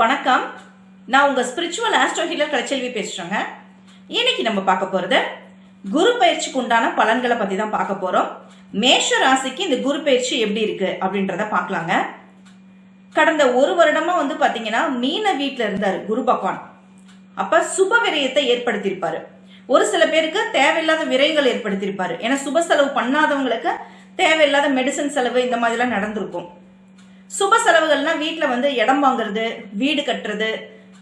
வணக்கம். நான் உங்க ஸ்பிரிச்சுவல் ஆஸ்ட்ரோ ஹீலர் கலைச்செல்வி பேசுறேங்க. இன்னைக்கு நம்ம பார்க்க போறது குரு பயிற்சிக்கு உண்டான பலன்களை பத்தி தான் பார்க்க போறோம். மேஷ ராசிக்கு இந்த குரு பயிற்சி எப்படி இருக்கு அப்படின்றத பார்க்கலாங்க. கடந்த ஒரு வருடமா வந்து பாத்தீங்கன்னா மீன வீட்டில் இருந்தாரு குரு பகவான். அப்ப சுப விரயத்தை ஏற்படுத்தியிருப்பாரு. ஒரு சில பேருக்கு தேவையில்லாத விரைவுகள் ஏற்படுத்தியிருப்பாரு. ஏன்னா சுப செலவு பண்ணாதவங்களுக்கு தேவையில்லாத மெடிசன் செலவு இந்த மாதிரிலாம் நடந்திருக்கும். சுப செலவுகள்னா வீட்டில் வந்து இடம் வாங்குறது வீடு கட்டுறது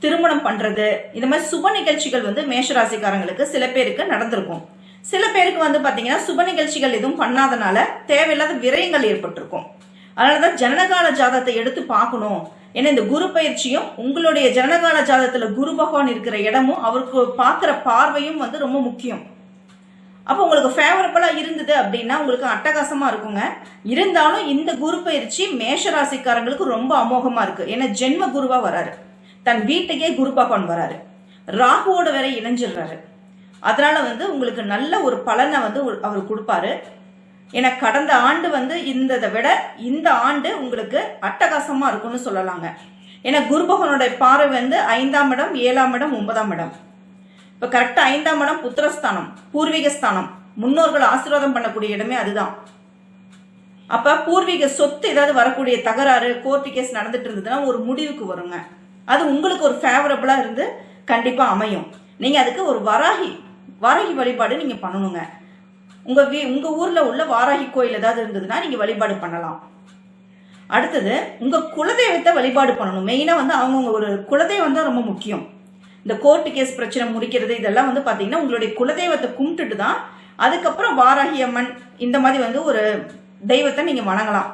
திருமணம் பண்ணுறது இந்த மாதிரி சுப நிகழ்ச்சிகள் வந்து மேஷராசிக்காரங்களுக்கு சில பேருக்கு நடந்திருக்கும். சில பேருக்கு வந்து பார்த்தீங்கன்னா சுப நிகழ்ச்சிகள் எதுவும் பண்ணாதனால தேவையில்லாத விரயங்கள் ஏற்பட்டிருக்கும். அதனாலதான் ஜனனகால ஜாதத்தை எடுத்து பார்க்கணும். ஏன்னா இந்த குரு பயிற்சியும் உங்களுடைய ஜனனகால ஜாதத்தில் குரு பகவான் இருக்கிற இடமும் அவருக்கு பார்க்குற பார்வையும் வந்து ரொம்ப முக்கியம். அப்போ உங்களுக்கு ஃபேவரபுளாக இருந்தது அப்படின்னா உங்களுக்கு அட்டகாசமாக இருக்குங்க. இருந்தாலும் இந்த குரு பயிற்சி மேஷ ராசிக்காரங்களுக்கு ரொம்ப அமோகமாக இருக்குது ஏன்னா ஜென்ம குருவாக வராரு. தன் வீட்டுக்கே குரு பகவான் வராரு. ராகுவோட வேற இணைஞ்சிடுறாரு. அதனால வந்து உங்களுக்கு நல்ல ஒரு பலனை வந்து அவர் கொடுப்பாரு. ஏன்னா கடந்த ஆண்டு வந்து இந்ததை விட இந்த ஆண்டு உங்களுக்கு அட்டகாசமாக இருக்கும்னு சொல்லலாங்க. ஏன்னா குரு பகவானோட பார்வை வந்து ஐந்தாம் இடம் ஏழாம் இடம் ஒன்பதாம் இடம். இப்ப கரெக்டா ஐந்தாம் இடம் புத்திரஸ்தானம் பூர்வீக ஸ்தானம் முன்னோர்கள் ஆசீர்வாதம் பண்ணக்கூடிய இடமே அதுதான். அப்ப பூர்வீக சொத்து ஏதாவது வரக்கூடிய தகராறு கோர்ட்டு கேஸ் நடந்துட்டு இருந்ததுன்னா ஒரு முடிவுக்கு வருங்க. அது உங்களுக்கு ஒரு ஃபேவரபிளா இருந்து கண்டிப்பா அமையும். நீங்க அதுக்கு ஒரு வராகி வாராகி வழிபாடு நீங்க பண்ணணுங்க. உங்க வீ உங்க ஊர்ல உள்ள வாராகி கோயில் ஏதாவது இருந்ததுன்னா நீங்க வழிபாடு பண்ணலாம். அடுத்தது உங்க குலதெய்வத்தை வழிபாடு பண்ணணும். மெயினா வந்து அவங்கவுங்க ஒரு குலதெய்வம் தான் ரொம்ப முக்கியம். இந்த கோர்ட்டு கேஸ் பிரச்சனை முடிக்கிறது இதெல்லாம் வந்து பார்த்தீங்கன்னா உங்களுடைய குலதெய்வத்தை கும்பிட்டுட்டு தான் அதுக்கப்புறம் வாராகி அம்மன் இந்த மாதிரி வந்து ஒரு தெய்வத்தை நீங்கள் வணங்கலாம்.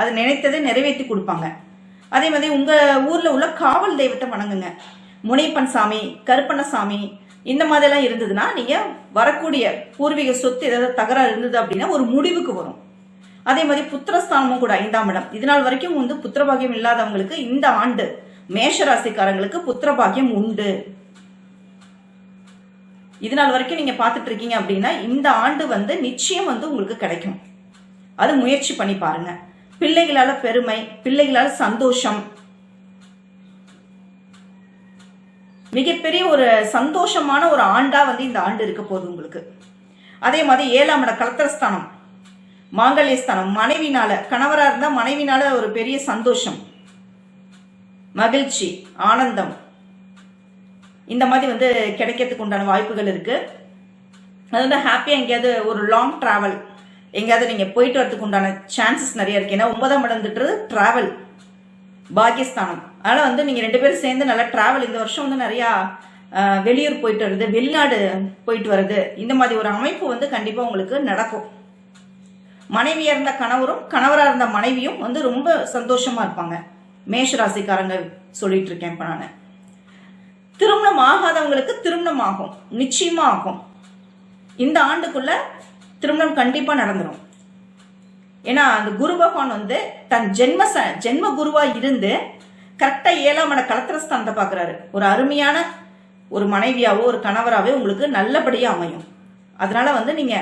அது நினைத்ததை நிறைவேற்றி கொடுப்பாங்க. அதே மாதிரி உங்கள் ஊரில் உள்ள காவல் தெய்வத்தை வணங்குங்க. முனைப்பன் சாமி கருப்பண்ணசாமி இந்த மாதிரிலாம் இருந்ததுன்னா நீங்கள் வரக்கூடிய பூர்வீக சொத்து ஏதாவது தகராறு இருந்தது அப்படின்னா ஒரு முடிவுக்கு வரும். அதே மாதிரி புத்திரஸ்தானமும் கூட ஐந்தாம் இடம். இதனால் வரைக்கும் வந்து புத்திரபாகியம் இல்லாதவங்களுக்கு இந்த ஆண்டு மேஷ ராசிக்காரங்களுக்கு புத்திரபாகியம் உண்டு. இது நாள் வரைக்கும் நீங்க பார்த்துட்டு இருக்கீங்க அப்படின்னா இந்த ஆண்டு வந்து நிச்சயம் வந்து உங்களுக்கு கிடைக்கும். அது முயற்சி பண்ணி பாருங்க. பிள்ளைகளால பெருமை பிள்ளைகளால சந்தோஷம். மிகப்பெரிய ஒரு சந்தோஷமான ஒரு ஆண்டா வந்து இந்த ஆண்டு இருக்க போகுது உங்களுக்கு. அதே மாதிரி ஏழாம் இட கலத்திரஸ்தானம் மாங்கல்யஸ்தானம் மனைவினால கணவரா இருந்தா மனைவினால ஒரு பெரிய சந்தோஷம். மகிழ்ச்சி ஆனந்தம். இந்த மாதிரி வந்து கிடைக்கிறதுக்கு உண்டான வாய்ப்புகள் இருக்கு. அது வந்து ஹாப்பியாக எங்கேயாவது ஒரு லாங் டிராவல் எங்கேயாவது நீங்க போயிட்டு வரதுக்கு உண்டான சான்சஸ் நிறைய இருக்கு. ஏன்னா ஒன்பதாம் இடம்ன்றது டிராவல் பாகிஸ்தானம். அதனால வந்து நீங்க ரெண்டு பேரும் சேர்ந்து நல்லா டிராவல் இந்த வருஷம் வந்து நிறையா வெளியூர் போயிட்டு வருது வெளிநாடு போயிட்டு வருது. இந்த மாதிரி ஒரு அமைப்பு வந்து கண்டிப்பா உங்களுக்கு நடக்கும். மனைவியா இருந்த கணவரும் கணவரா இருந்த மனைவியும் வந்து ரொம்ப சந்தோஷமா இருப்பாங்க. மேஷ ராசிக்காரங்க சொல்லிட்டு இருக்கேன் இப்ப நான். திருமணம் ஆகாதவங்களுக்கு திருமணம் ஆகும் நிச்சயமா ஆகும் இந்த ஆண்டுக்குள்ள திருமணம் கண்டிப்பா நடந்துடும் ஏன்னா அந்த குரு பகவான் வந்து தன் ஜென்ம ச- ஜென்ம குருவா இருந்து கரெக்டா ஏழாம் இட கலத்திரஸ்தானத்தை பாக்குறாரு ஒரு அருமையான ஒரு மனைவியாவோ ஒரு கணவராகவே உங்களுக்கு நல்லபடியா அமையும். அதனால வந்து நீங்க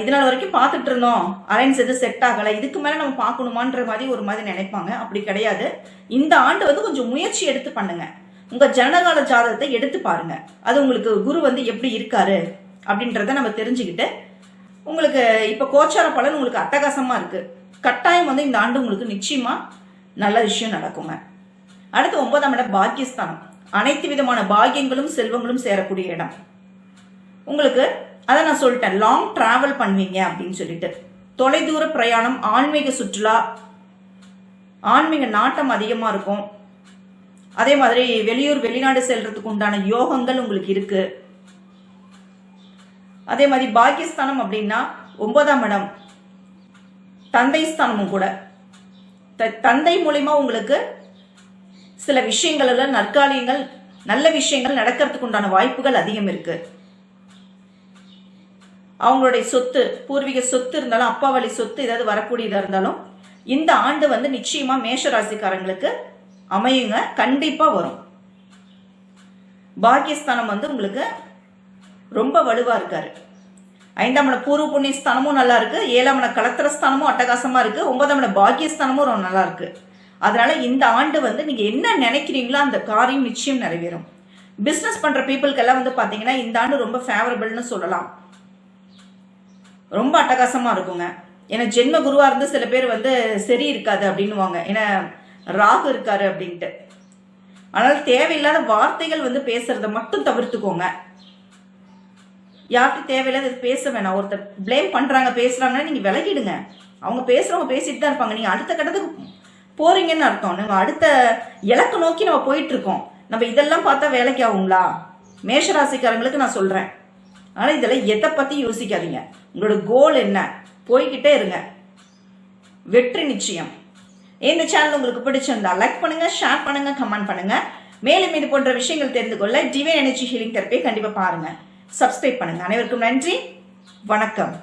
இது நாள் வரைக்கும் பார்த்துட்டு இருந்தோம். அலைன்ஸ் எதுவும் செட் ஆகலை இதுக்கு மேலே நம்ம பார்க்கணுமான்ற மாதிரி ஒரு மாதிரி நினைப்பாங்க. அப்படி கிடையாது. இந்த ஆண்டு வந்து கொஞ்சம் முயற்சி எடுத்து பண்ணுங்க. உங்க ஜனகால ஜாதகத்தை எடுத்து பாருங்க. அது உங்களுக்கு குரு வந்து எப்படி இருக்காரு அப்படின்றத நம்ம தெரிஞ்சுக்கிட்டு உங்களுக்கு இப்போ கோச்சார பலன் உங்களுக்கு அட்டகாசமாக இருக்கு. கட்டாயம் வந்து இந்த ஆண்டு உங்களுக்கு நிச்சயமா நல்ல விஷயம் நடக்குங்க. அடுத்து ஒன்பதாம் இடம் பாக்கியஸ்தானம். அனைத்து விதமான பாக்கியங்களும் செல்வங்களும் சேரக்கூடிய இடம். உங்களுக்கு அதை நான் சொல்லிட்டேன். லாங் டிராவல் பண்ணுவீங்க அப்படின்னு சொல்லிட்டு. தொலைதூர பிரயாணம் ஆன்மீக சுற்றுலா ஆன்மீக நாட்டம் அதிகமாக இருக்கும். அதே மாதிரி வெளியூர் வெளிநாடு செல்றதுக்கு உண்டான யோகங்கள் உங்களுக்கு இருக்கு. அதே மாதிரி பாக்கியஸ்தானம் அப்படின்னா ஒன்பதாம் இடம். தந்தை ஸ்தானமும் கூட. த- தந்தை மூலிமா உங்களுக்கு சில விஷயங்கள்ல நற்காலியங்கள் நல்ல விஷயங்கள் நடக்கிறதுக்கு உண்டான வாய்ப்புகள் அதிகம் இருக்குது அவங்களுடைய சொத்து பூர்வீக சொத்து இருந்தாலும் அப்பா வழி சொத்து ஏதாவது வரக்கூடியதாக இருந்தாலும் இந்த ஆண்டு வந்து நிச்சயமா மேஷ ராசிக்காரங்களுக்கு அமையுங்க. கண்டிப்பா வரும். பாக்கியஸ்தானம் வந்து உங்களுக்கு ரொம்ப வலுவா இருக்காரு. ஐந்தாம் இட பூர்வ புண்ணிய ஸ்தானமும் நல்லா இருக்கு. ஏழாம் இட கலத்திர ஸ்தானமும் அட்டகாசமா இருக்கு. ஒன்பதாம் இட ரொம்ப நல்லா இருக்கு. அதனால இந்த ஆண்டு வந்து நீங்க என்ன நினைக்கிறீங்களோ அந்த காரியம் நிச்சயம் நிறைவேறும். பிசினஸ் பண்ற பீப்புளுக்கெல்லாம் வந்து பாத்தீங்கன்னா இந்த ஆண்டு ரொம்ப ஃபேவரபிள்னு சொல்லலாம். ரொம்ப அட்டகாசமாக இருக்குங்க. ஏன்னா ஜென்ம குருவாக இருந்து சில பேர் வந்து சரி இருக்காது அப்படின்னுவாங்க. ஏன்னா ராகு இருக்காரு அப்படின்ட்டு. ஆனால் தேவையில்லாத வார்த்தைகள் வந்து பேசுறத மட்டும் தவிர்த்துக்கோங்க. யார்கிட்ட தேவையில்லாத பேச வேணாம். ஒருத்தர் பிளேம் பண்ணுறாங்க பேசுகிறாங்கன்னா நீங்கள் விலகிடுங்க. அவங்க பேசுகிறவங்க பேசிட்டு தான் இருப்பாங்க. நீங்கள் அடுத்த கட்டத்துக்கு போறீங்கன்னு அர்த்தம். நம்ம அடுத்த இலக்கு நோக்கி நம்ம போயிட்டு இருக்கோம். நம்ம இதெல்லாம் பார்த்தா வேலைக்கு ஆகுங்களா? மேஷராசிக்காரங்களுக்கு நான் சொல்கிறேன் ஆனா இதெல்லாம் எதை பத்தி யோசிக்காதீங்க. உங்களோட கோல் என்ன? போய்கிட்டே இருங்க. வெற்றி நிச்சயம். இந்த சேனல் உங்களுக்கு பிடிச்சிருந்தா லைக் பண்ணுங்க ஷேர் பண்ணுங்க கமெண்ட் பண்ணுங்க. மேலும் இது போன்ற விஷயங்கள் தெரிந்து கொள்ள டிவைன் எனர்ஜி ஹீலிங் தெரப்பியை கண்டிப்பா பாருங்க. சப்ஸ்கிரைப் பண்ணுங்க. அனைவருக்கும் நன்றி. வணக்கம்.